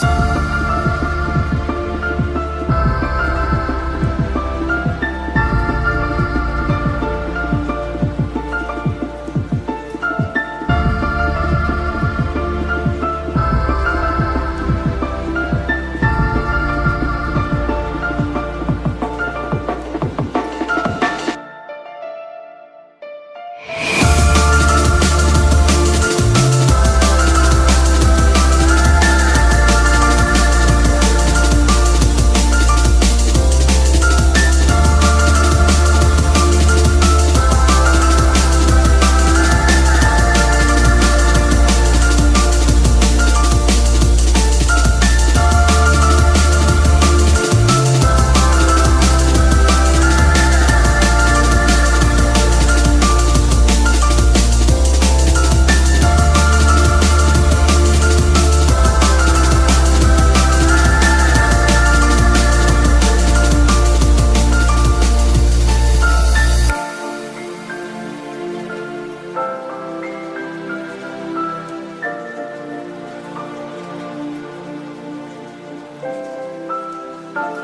Peace. You